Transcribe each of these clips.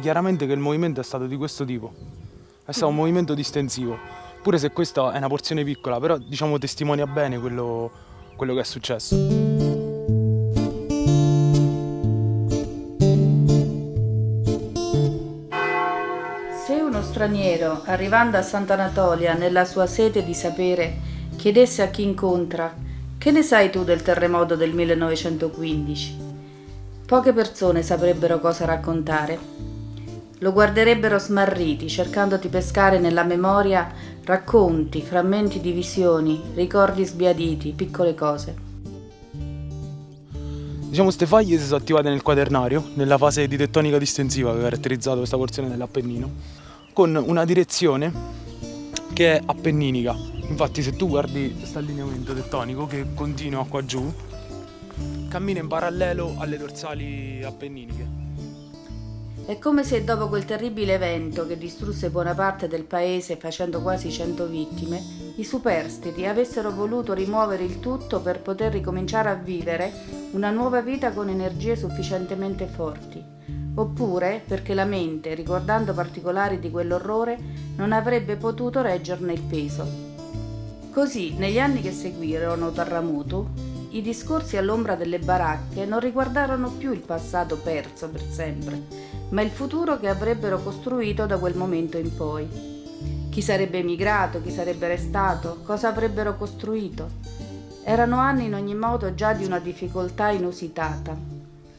chiaramente che il movimento è stato di questo tipo. È stato un movimento distensivo, pure se questa è una porzione piccola, però diciamo testimonia bene quello, quello che è successo. Se uno straniero, arrivando a Sant'Anatolia nella sua sete di sapere, chiedesse a chi incontra che ne sai tu del terremoto del 1915? Poche persone saprebbero cosa raccontare. Lo guarderebbero smarriti, cercando di pescare nella memoria racconti, frammenti di visioni, ricordi sbiaditi, piccole cose. Diciamo queste faglie si sono attivate nel quaternario, nella fase di tettonica distensiva che ha caratterizzato questa porzione dell'Appennino, con una direzione che è appenninica. Infatti se tu guardi questo allineamento tettonico che continua qua giù, cammina in parallelo alle dorsali appenniniche. È come se dopo quel terribile evento che distrusse buona parte del paese facendo quasi cento vittime, i superstiti avessero voluto rimuovere il tutto per poter ricominciare a vivere una nuova vita con energie sufficientemente forti, oppure perché la mente, ricordando particolari di quell'orrore, non avrebbe potuto reggerne il peso. Così, negli anni che seguirono Terramutu, i discorsi all'ombra delle baracche non riguardarono più il passato perso per sempre, ma il futuro che avrebbero costruito da quel momento in poi. Chi sarebbe emigrato, chi sarebbe restato, cosa avrebbero costruito? Erano anni in ogni modo già di una difficoltà inusitata.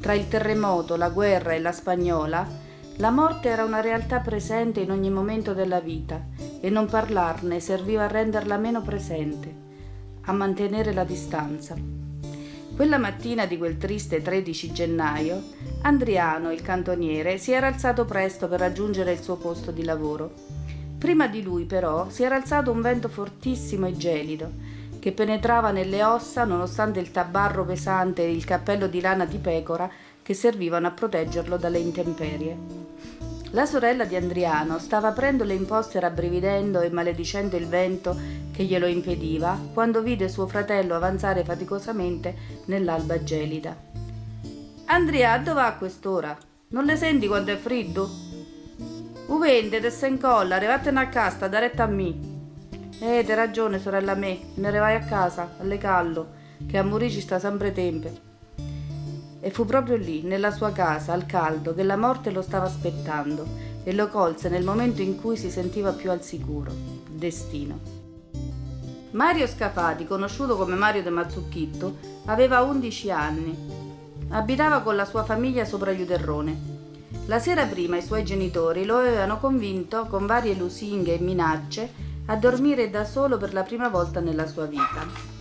Tra il terremoto, la guerra e la spagnola, la morte era una realtà presente in ogni momento della vita e non parlarne serviva a renderla meno presente, a mantenere la distanza. Quella mattina di quel triste 13 gennaio, Andriano, il cantoniere, si era alzato presto per raggiungere il suo posto di lavoro. Prima di lui, però, si era alzato un vento fortissimo e gelido, che penetrava nelle ossa nonostante il tabarro pesante e il cappello di lana di pecora che servivano a proteggerlo dalle intemperie. La sorella di Andriano stava aprendo le imposte rabbrividendo e maledicendo il vento che glielo impediva quando vide suo fratello avanzare faticosamente nell'alba gelida. Andrea, dove va a quest'ora? Non le senti quando è freddo? Uvende, te se incolla, arrivatene a casa, da retta a me. Eh, hai ragione, sorella me, ne vai a casa, alle callo, che a morire ci sta sempre tempo. E fu proprio lì, nella sua casa, al caldo, che la morte lo stava aspettando e lo colse nel momento in cui si sentiva più al sicuro. Destino. Mario Scafati, conosciuto come Mario de Mazzucchetto, aveva 11 anni. Abitava con la sua famiglia sopra Iuderrone. La sera prima i suoi genitori lo avevano convinto, con varie lusinghe e minacce, a dormire da solo per la prima volta nella sua vita.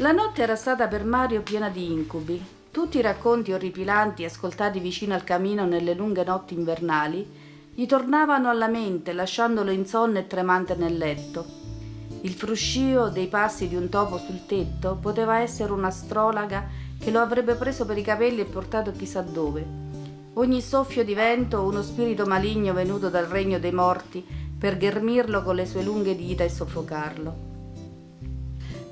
La notte era stata per Mario piena di incubi. Tutti i racconti orripilanti ascoltati vicino al camino nelle lunghe notti invernali gli tornavano alla mente, lasciandolo insonne e tremante nel letto. Il fruscio dei passi di un topo sul tetto poteva essere un'astrologa che lo avrebbe preso per i capelli e portato chissà dove. Ogni soffio di vento uno spirito maligno venuto dal regno dei morti per ghermirlo con le sue lunghe dita e soffocarlo.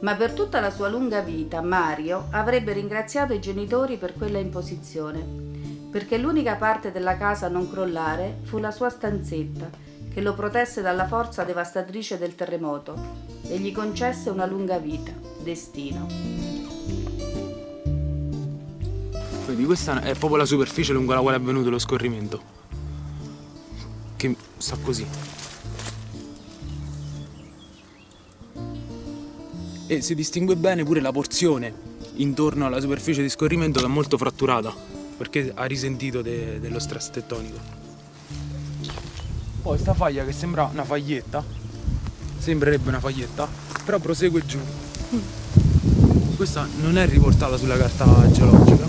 Ma per tutta la sua lunga vita Mario avrebbe ringraziato i genitori per quella imposizione, perché l'unica parte della casa a non crollare fu la sua stanzetta, che lo protesse dalla forza devastatrice del terremoto e gli concesse una lunga vita, destino. Quindi questa è proprio la superficie lungo la quale è avvenuto lo scorrimento, che sta così. E si distingue bene pure la porzione intorno alla superficie di scorrimento che è molto fratturata, perché ha risentito de dello stress tettonico. Poi sta faglia che sembra una faglietta, sembrerebbe una faglietta, però prosegue giù. Questa non è riportata sulla carta geologica,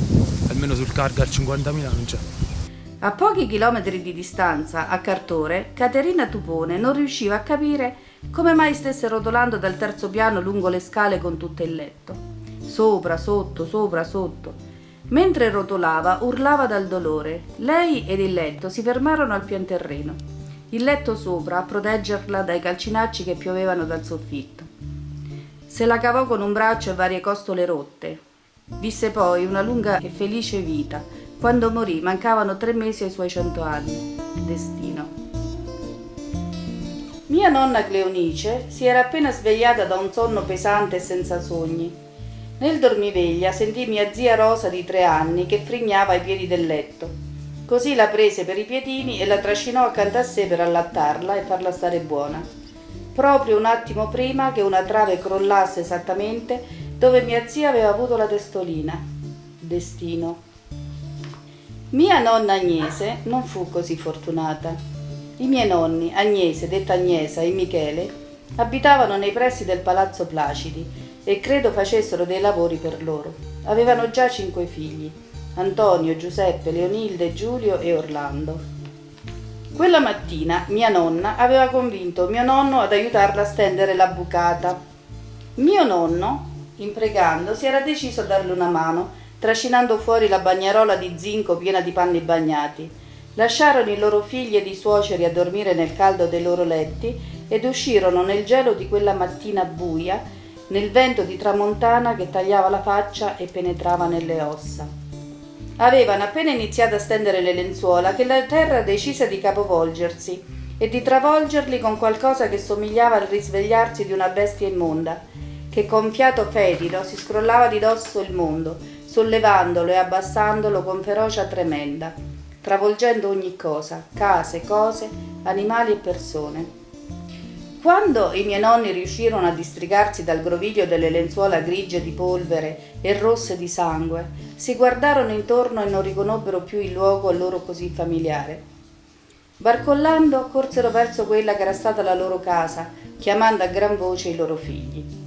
almeno sul Cargar 50.000 non c'è. A pochi chilometri di distanza, a Cartore, Caterina Tupone non riusciva a capire come mai stesse rotolando dal terzo piano lungo le scale con tutto il letto. Sopra, sotto, sopra, sotto. Mentre rotolava, urlava dal dolore. Lei ed il letto si fermarono al pian terreno il letto sopra a proteggerla dai calcinacci che piovevano dal soffitto. Se la cavò con un braccio e varie costole rotte. Visse poi una lunga e felice vita, Quando morì mancavano tre mesi ai suoi cento anni. Destino. Mia nonna Cleonice si era appena svegliata da un sonno pesante e senza sogni. Nel dormiveglia sentì mia zia Rosa di tre anni che frignava ai piedi del letto. Così la prese per i piedini e la trascinò accanto a sé per allattarla e farla stare buona. Proprio un attimo prima che una trave crollasse esattamente dove mia zia aveva avuto la testolina. Destino. Mia nonna Agnese non fu così fortunata. I miei nonni, Agnese, detta Agnesa, e Michele, abitavano nei pressi del palazzo Placidi e credo facessero dei lavori per loro. Avevano già cinque figli, Antonio, Giuseppe, Leonilde, Giulio e Orlando. Quella mattina mia nonna aveva convinto mio nonno ad aiutarla a stendere la bucata. Mio nonno, impregando, si era deciso a darle una mano, trascinando fuori la bagnarola di zinco piena di panni bagnati Lasciarono i loro figli ed i suoceri a dormire nel caldo dei loro letti ed uscirono nel gelo di quella mattina buia, nel vento di tramontana che tagliava la faccia e penetrava nelle ossa. Avevano appena iniziato a stendere le lenzuola che la terra decise di capovolgersi e di travolgerli con qualcosa che somigliava al risvegliarsi di una bestia immonda, che con fiato fetido si scrollava di dosso il mondo, sollevandolo e abbassandolo con ferocia tremenda travolgendo ogni cosa, case, cose, animali e persone. Quando i miei nonni riuscirono a distrigarsi dal groviglio delle lenzuola grigie di polvere e rosse di sangue, si guardarono intorno e non riconobbero più il luogo a loro così familiare. Barcollando corsero verso quella che era stata la loro casa, chiamando a gran voce i loro figli.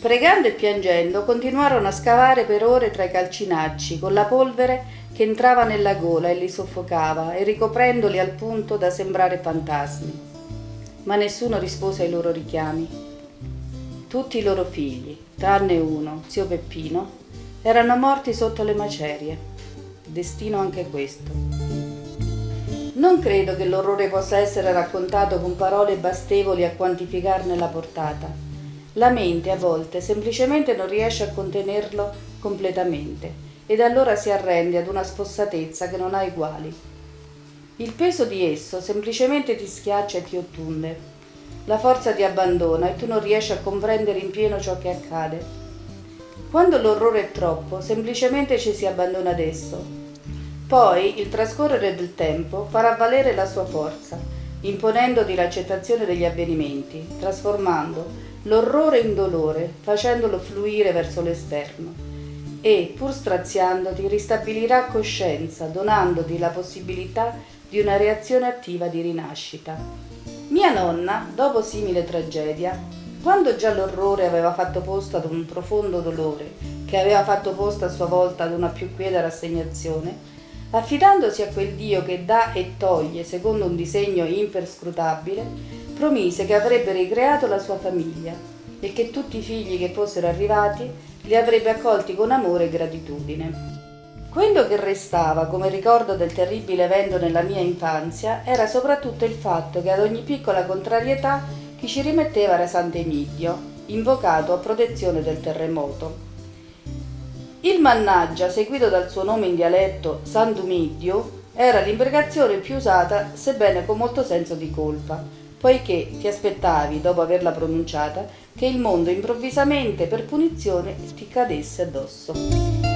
Pregando e piangendo continuarono a scavare per ore tra i calcinacci, con la polvere che entrava nella gola e li soffocava e ricoprendoli al punto da sembrare fantasmi. Ma nessuno rispose ai loro richiami. Tutti i loro figli, tranne uno, zio Peppino, erano morti sotto le macerie. Destino anche questo. Non credo che l'orrore possa essere raccontato con parole bastevoli a quantificarne la portata. La mente a volte semplicemente non riesce a contenerlo completamente ed allora si arrende ad una spossatezza che non ha eguali. Il peso di esso semplicemente ti schiaccia e ti ottunde. La forza ti abbandona e tu non riesci a comprendere in pieno ciò che accade. Quando l'orrore è troppo, semplicemente ci si abbandona ad esso. Poi il trascorrere del tempo farà valere la sua forza, imponendoti l'accettazione degli avvenimenti, trasformando l'orrore in dolore, facendolo fluire verso l'esterno e, pur straziandoti, ristabilirà coscienza, donandoti la possibilità di una reazione attiva di rinascita. Mia nonna, dopo simile tragedia, quando già l'orrore aveva fatto posto ad un profondo dolore, che aveva fatto posto a sua volta ad una più quieta rassegnazione, affidandosi a quel Dio che dà e toglie secondo un disegno imperscrutabile, promise che avrebbe ricreato la sua famiglia e che tutti i figli che fossero arrivati li avrebbe accolti con amore e gratitudine. Quello che restava come ricordo del terribile evento nella mia infanzia era soprattutto il fatto che ad ogni piccola contrarietà chi ci rimetteva era Sant'Emidio, invocato a protezione del terremoto. Il mannaggia, seguito dal suo nome in dialetto Sant'Umidio, era l'imprecazione più usata, sebbene con molto senso di colpa, poiché ti aspettavi, dopo averla pronunciata, che il mondo improvvisamente per punizione ti cadesse addosso.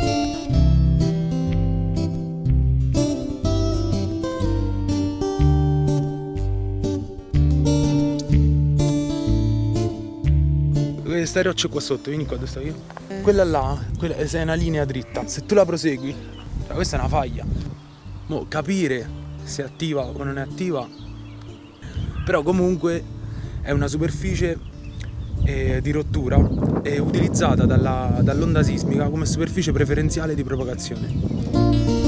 Queste rocce qua sotto, vieni qua dove sto io. Quella là, quella, è una linea dritta. Se tu la prosegui, cioè questa è una faglia. Mo, capire se è attiva o non è attiva però comunque è una superficie eh, di rottura eh, utilizzata dall'onda sismica come superficie preferenziale di propagazione.